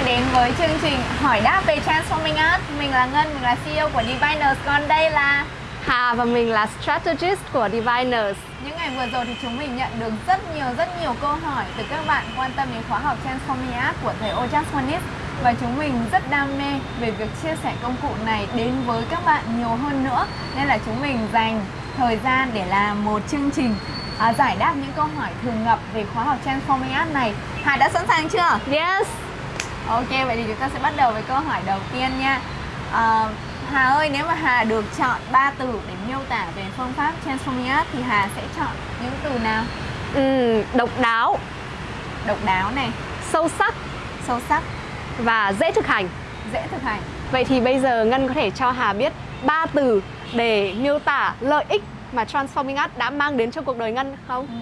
đã đến với chương trình hỏi đáp về Transforming Art Mình là Ngân, mình là CEO của Diviners. Còn đây là Hà và mình là Strategist của Diviners. Những ngày vừa rồi thì chúng mình nhận được rất nhiều rất nhiều câu hỏi từ các bạn quan tâm đến khóa học Transforming Art của thầy Wanis và chúng mình rất đam mê về việc chia sẻ công cụ này đến với các bạn nhiều hơn nữa. Nên là chúng mình dành thời gian để làm một chương trình à, giải đáp những câu hỏi thường gặp về khóa học Transforming Art này. Hà đã sẵn sàng chưa? Yes Ok, vậy thì chúng ta sẽ bắt đầu với câu hỏi đầu tiên nha. À, Hà ơi, nếu mà Hà được chọn 3 từ để miêu tả về phương pháp Transforming Art thì Hà sẽ chọn những từ nào? ừ, Độc đáo. Độc đáo này. Sâu sắc. Sâu sắc. Và dễ thực hành. Dễ thực hành. Vậy thì bây giờ Ngân có thể cho Hà biết ba từ để miêu tả lợi ích mà Transforming Art đã mang đến cho cuộc đời Ngân không? Ừ.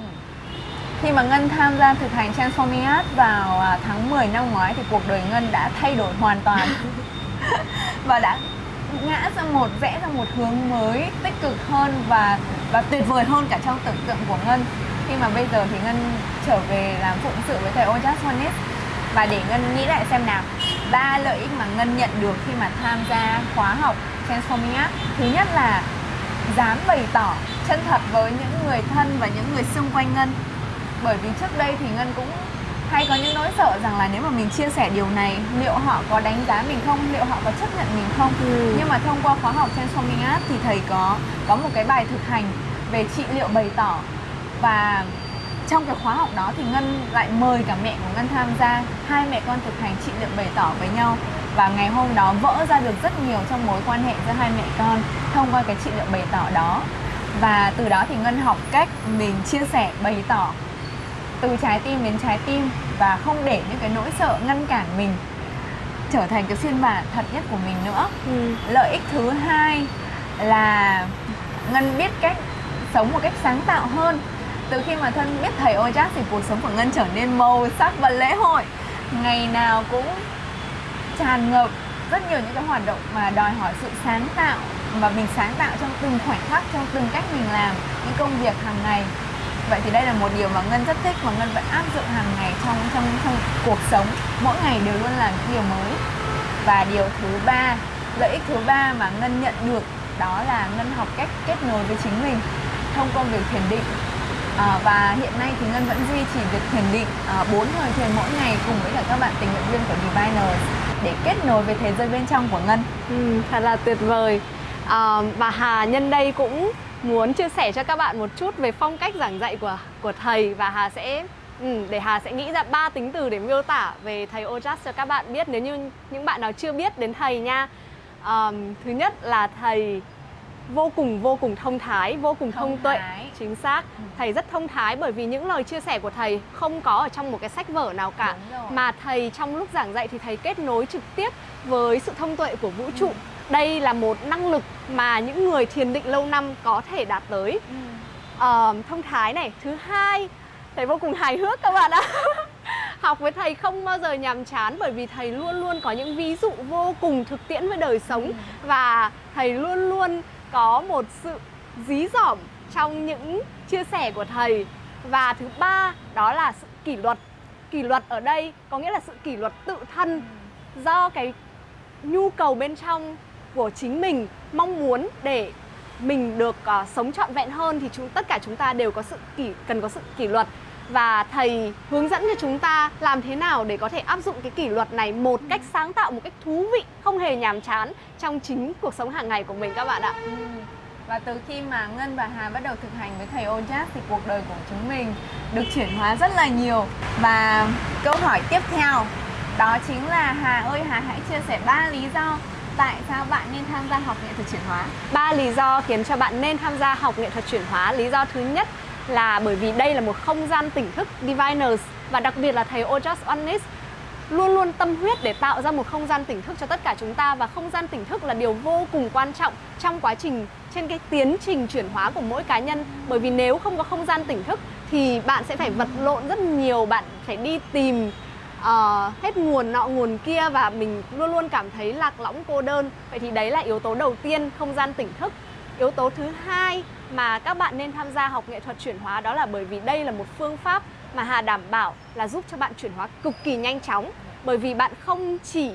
Khi mà Ngân tham gia thực hành Transforming Art vào à, tháng 10 năm ngoái thì cuộc đời Ngân đã thay đổi hoàn toàn. Và đã ngã ra một rẽ ra một hướng mới tích cực hơn và và tuyệt vời hơn cả trong tưởng tượng của Ngân. Khi mà bây giờ thì Ngân trở về làm phụng sự với thầy Ojas Honis và để Ngân nghĩ lại xem nào, ba lợi ích mà Ngân nhận được khi mà tham gia khóa học Transforming Art. Thứ nhất là dám bày tỏ chân thật với những người thân và những người xung quanh Ngân bởi vì trước đây thì Ngân cũng hay có những nỗi sợ rằng là nếu mà mình chia sẻ điều này liệu họ có đánh giá mình không? Liệu họ có chấp nhận mình không? Ừ. nhưng mà thông qua khóa học Transforming Art thì thầy có có một cái bài thực hành về trị liệu bày tỏ. Và trong cái khóa học đó thì Ngân lại mời cả mẹ của Ngân tham gia. Hai mẹ con thực hành trị liệu bày tỏ với nhau. Và ngày hôm đó vỡ ra được rất nhiều trong mối quan hệ giữa hai mẹ con thông qua cái trị liệu bày tỏ đó. Và từ đó thì Ngân học cách mình chia sẻ bày tỏ từ trái tim đến trái tim và không để những cái nỗi sợ ngăn cản mình trở thành cái phiên bản thật nhất của mình nữa. Ừ. lợi ích thứ hai là ngân biết cách sống một cách sáng tạo hơn. Từ khi mà thân biết thầy Ojas thì cuộc sống của ngân trở nên màu sắc và lễ hội. Ngày nào cũng tràn ngập rất nhiều những cái hoạt động mà đòi hỏi sự sáng tạo và mình sáng tạo trong từng khoảnh khắc trong từng cách mình làm những công việc hàng ngày vậy thì đây là một điều mà ngân rất thích và ngân vẫn áp dụng hàng ngày trong trong trong cuộc sống. Mỗi ngày đều luôn là những điều mới. Và điều thứ ba lợi ích thứ ba mà ngân nhận được đó là ngân học cách kết nối với chính mình thông qua việc thiền định. À, và hiện nay thì ngân vẫn duy trì việc thiền định à, thời thiền mỗi ngày cùng với cả các bạn tình nguyện viên của Diviners để kết nối với thế giới bên trong của ngân. Ừ, thật là tuyệt vời. À, và hà nhân đây cũng muốn chia sẻ cho các bạn một chút về phong cách giảng dạy của của thầy và Hà sẽ ừ, để Hà sẽ nghĩ ra ba tính từ để miêu tả về thầy Ojas cho các bạn biết nếu như những bạn nào chưa biết đến thầy nha. Um, thứ nhất là thầy vô cùng vô cùng thông thái, vô cùng thông, thông tuệ, chính xác. Ừ. Thầy rất thông thái bởi vì những lời chia sẻ của thầy không có ở trong một cái sách vở nào cả, mà thầy trong lúc giảng dạy thì thầy kết nối trực tiếp với sự thông tuệ của vũ trụ. Ừ đây là một năng lực mà những người thiền định lâu năm có thể đạt tới ừ. uh, thông thái này thứ hai thầy vô cùng hài hước các bạn ạ học với thầy không bao giờ nhàm chán bởi vì thầy luôn luôn có những ví dụ vô cùng thực tiễn với đời sống ừ. và thầy luôn luôn có một sự dí dỏm trong những chia sẻ của thầy và thứ ba đó là sự kỷ luật kỷ luật ở đây có nghĩa là sự kỷ luật tự thân ừ. do cái nhu cầu bên trong của chính mình mong muốn để mình được uh, sống trọn vẹn hơn thì chúng tất cả chúng ta đều có sự kỷ cần có sự kỷ luật. Và thầy hướng dẫn cho chúng ta làm thế nào để có thể áp dụng cái kỷ luật này một cách sáng tạo một cách thú vị không hề nhàm chán trong chính cuộc sống hàng ngày của mình các bạn ạ. Ừ. và từ khi mà Ngân và Hà bắt đầu thực hành với thầy Ojas thì cuộc đời của chúng mình được chuyển hóa rất là nhiều. Và câu hỏi tiếp theo đó chính là Hà ơi Hà hãy chia sẻ ba lý do tại sao bạn nên tham gia học nghệ thuật chuyển hóa? Ba lý do khiến cho bạn nên tham gia học nghệ thuật chuyển hóa. Lý do thứ nhất là bởi vì đây là một không gian tỉnh thức Diviners và đặc biệt là thầy Ojas Onis luôn luôn tâm huyết để tạo ra một không gian tỉnh thức cho tất cả chúng ta và không gian tỉnh thức là điều vô cùng quan trọng trong quá trình, trên cái tiến trình chuyển hóa của mỗi cá nhân bởi vì nếu không có không gian tỉnh thức thì bạn sẽ phải vật lộn rất nhiều, bạn phải đi tìm uh, hết nguồn nọ nguồn kia và mình luôn luôn cảm thấy lạc lõng cô đơn. Vậy thì đấy là yếu tố đầu tiên không gian tỉnh thức. Yếu tố thứ hai mà các bạn nên tham gia học nghệ thuật chuyển hóa đó là bởi vì đây là một phương pháp mà Hà đảm bảo là giúp cho bạn chuyển hóa cực kỳ nhanh chóng. Bởi vì bạn không chỉ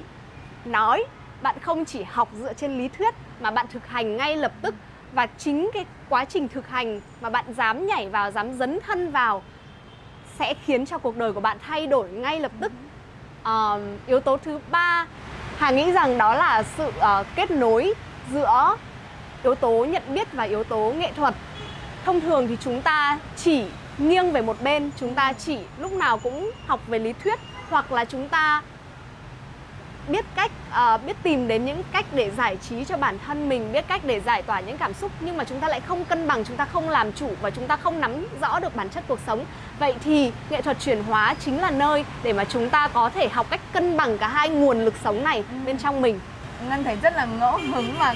nói bạn không chỉ học dựa trên lý thuyết mà bạn thực hành ngay lập tức. Và chính cái quá trình thực hành mà bạn dám nhảy vào dám dấn thân vào sẽ khiến cho cuộc đời của bạn thay đổi ngay lập tức. Uh, yếu tố thứ ba hà nghĩ rằng đó là sự uh, kết nối giữa yếu tố nhận biết và yếu tố nghệ thuật. Thông thường thì chúng ta chỉ nghiêng về một bên chúng ta chỉ lúc nào cũng học về lý thuyết hoặc là chúng ta biết cách uh, biết tìm đến những cách để giải trí cho bản thân mình biết cách để giải tỏa những cảm xúc nhưng mà chúng ta lại không cân bằng chúng ta không làm chủ và chúng ta không nắm rõ được bản chất cuộc sống. Vậy thì nghệ thuật chuyển hóa chính là nơi để mà chúng ta có thể học cách cân bằng cả hai nguồn lực sống này ừ. bên trong mình. Ngân thấy rất là ngẫu hứng mà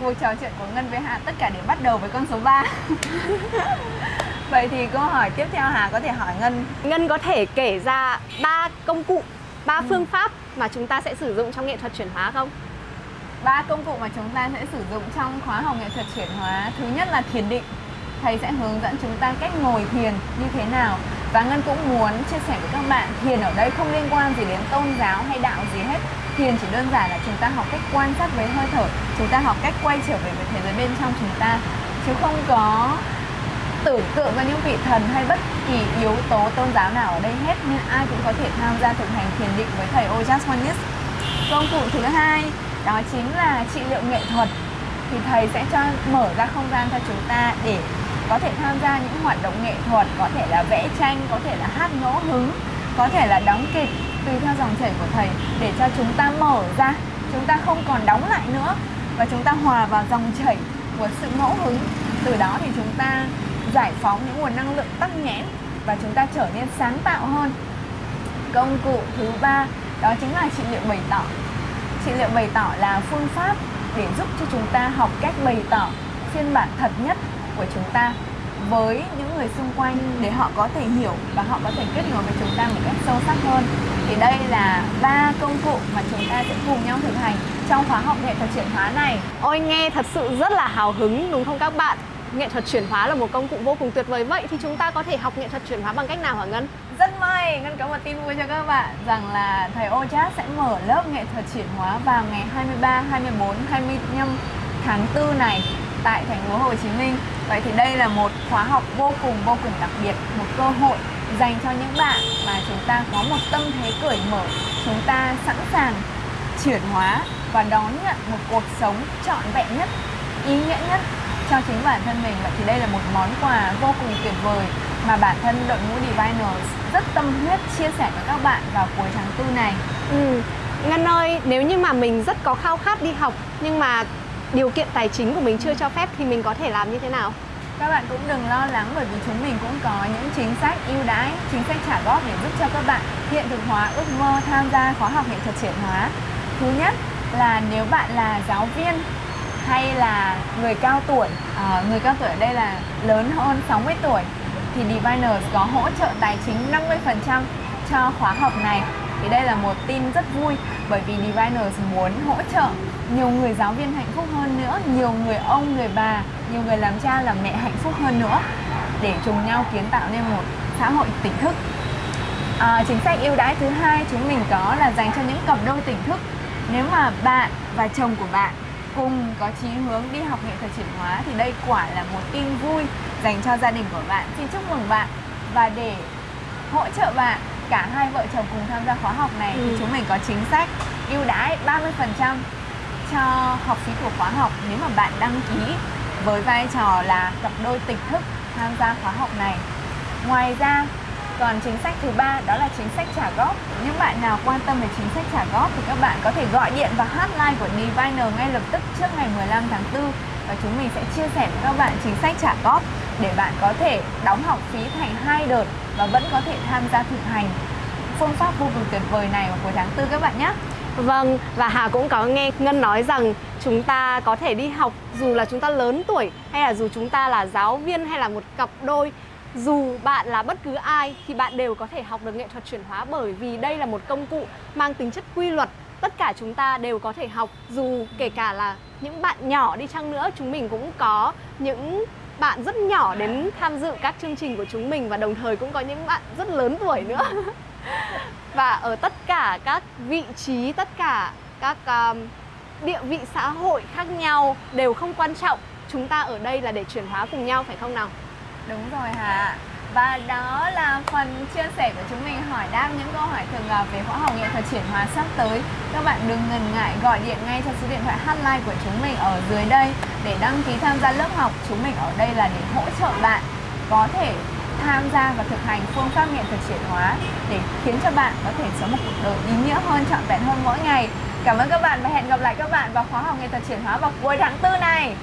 cuộc trò chuyện của ngân với hà tất cả để bắt đầu với con số 3 vậy thì câu hỏi tiếp theo hà có thể hỏi ngân. Ngân có thể kể ra ba công cụ ba ừ. phương pháp mà chúng ta sẽ sử dụng trong nghệ thuật chuyển hóa không? Ba công cụ mà chúng ta sẽ sử dụng trong khóa học nghệ thuật chuyển hóa. Thứ nhất là thiền định. Thầy sẽ hướng dẫn chúng ta cách ngồi thiền như thế nào. Và Ngân cũng muốn chia sẻ với các bạn, Thiền ở đây không liên quan gì đến tôn giáo hay đạo gì hết. Thiền chỉ đơn giản là chúng ta học cách quan sát với hơi thở. Chúng ta học cách quay trở về với thế giới bên trong chúng ta. Chứ không có tưởng tượng ra những vị thần hay bất kỳ yếu tố tôn giáo nào ở đây hết nên ai cũng có thể tham gia thực hành thiền định với thầy Ojas Wanis. Công cụ thứ hai, đó chính là trị liệu nghệ thuật. Thì thầy sẽ cho mở ra không gian cho chúng ta để có thể tham gia những hoạt động nghệ thuật, có thể là vẽ tranh, có thể là hát ngẫu hứng, có thể là đóng kịch, tùy theo dòng chảy của thầy, để cho chúng ta mở ra. Chúng ta không còn đóng lại nữa và chúng ta hòa vào dòng chảy của sự ngẫu hứng. Từ đó thì chúng ta giải phóng những nguồn năng lượng tắc nghẽn và chúng ta trở nên sáng tạo hơn. Công cụ thứ ba, đó chính là trị liệu bày tỏ. Trị liệu bày tỏ là phương pháp để giúp cho chúng ta học cách bày tỏ phiên bản thật nhất của chúng ta với những người xung quanh để họ có thể hiểu và họ có thể kết nối với chúng ta một cách sâu sắc hơn. Thì đây là ba công cụ mà chúng ta sẽ cùng nhau thực hành trong khóa học nghệ thuật chuyển hóa này. Ôi, nghe thật sự rất là hào hứng, đúng không các bạn? Nghệ thuật chuyển hóa là một công cụ vô cùng tuyệt vời vậy thì chúng ta có thể học nghệ thuật chuyển hóa bằng cách nào hả Ngân? Rất may, Ngân có một tin vui cho các bạn rằng là thầy Ojas sẽ mở lớp nghệ thuật chuyển hóa vào ngày 23, 24, 25 tháng 4 này tại thành phố Hồ Chí Minh. Vậy thì đây là một khóa học vô cùng vô cùng đặc biệt, một cơ hội dành cho những bạn mà chúng ta có một tâm thế cởi mở, chúng ta sẵn sàng chuyển hóa và đón nhận một cuộc sống trọn vẹn nhất, ý nghĩa nhất cho chính bản thân mình vậy thì đây là một món quà vô cùng tuyệt vời mà bản thân đội ngũ Diviners rất tâm huyết chia sẻ với các bạn vào cuối tháng tư này. Ừ. Ngân ơi, nếu như mà mình rất có khao khát đi học nhưng mà điều kiện tài chính của mình chưa cho phép thì mình có thể làm như thế nào? Các bạn cũng đừng lo lắng bởi vì chúng mình cũng có những chính sách ưu đãi, chính sách trả góp để giúp cho các bạn hiện thực hóa ước mơ tham gia khóa học nghệ thuật chuyển hóa. Thứ nhất là nếu bạn là giáo viên hay là người cao tuổi à, người cao tuổi ở đây là lớn hơn 60 tuổi thì Diviners có hỗ trợ tài chính 50% cho khóa học này. Thì đây là một tin rất vui bởi vì Diviners muốn hỗ trợ nhiều người giáo viên hạnh phúc hơn nữa nhiều người ông, người bà, nhiều người làm cha làm mẹ hạnh phúc hơn nữa để cùng nhau kiến tạo nên một xã hội tỉnh thức. À, chính sách ưu đãi thứ hai chúng mình có là dành cho những cặp đôi tỉnh thức. Nếu mà bạn và chồng của bạn cùng có chí hướng đi học nghệ thuật chuyển hóa thì đây quả là một tin vui dành cho gia đình của bạn. Xin chúc mừng bạn và để hỗ trợ bạn cả hai vợ chồng cùng tham gia khóa học này ừ. thì chúng mình có chính sách ưu đãi 30% cho học phí của khóa học nếu mà bạn đăng ký với vai trò là cặp đôi tỉnh thức tham gia khóa học này. Ngoài ra còn chính sách thứ ba đó là chính sách trả góp. Những bạn nào quan tâm về chính sách trả góp thì các bạn có thể gọi điện vào hotline của Diviner ngay lập tức trước ngày 15 tháng 4 và chúng mình sẽ chia sẻ với các bạn chính sách trả góp để bạn có thể đóng học phí thành hai đợt và vẫn có thể tham gia thực hành phương pháp vô cùng tuyệt vời này vào cuối tháng 4 các bạn nhé. Vâng, và Hà cũng có nghe Ngân nói rằng chúng ta có thể đi học dù là chúng ta lớn tuổi hay là dù chúng ta là giáo viên hay là một cặp đôi dù bạn là bất cứ ai thì bạn đều có thể học được nghệ thuật chuyển hóa bởi vì đây là một công cụ mang tính chất quy luật. Tất cả chúng ta đều có thể học dù kể cả là những bạn nhỏ đi chăng nữa chúng mình cũng có những bạn rất nhỏ đến tham dự các chương trình của chúng mình và đồng thời cũng có những bạn rất lớn tuổi nữa. Và ở tất cả các vị trí tất cả các um, địa vị xã hội khác nhau đều không quan trọng. Chúng ta ở đây là để chuyển hóa cùng nhau phải không nào? Đúng rồi Hà và đó là phần chia sẻ của chúng mình hỏi đáp những câu hỏi thường gặp về khóa học nghệ thuật chuyển hóa sắp tới. Các bạn đừng ngần ngại gọi điện ngay cho số điện thoại hotline của chúng mình ở dưới đây để đăng ký tham gia lớp học. Chúng mình ở đây là để hỗ trợ bạn có thể tham gia và thực hành phương pháp nghệ thuật chuyển hóa để khiến cho bạn có thể sống một cuộc đời ý nghĩa hơn, trọn vẹn hơn mỗi ngày. Cảm ơn các bạn và hẹn gặp lại các bạn vào khóa học nghệ thuật chuyển hóa vào cuối tháng 4 này.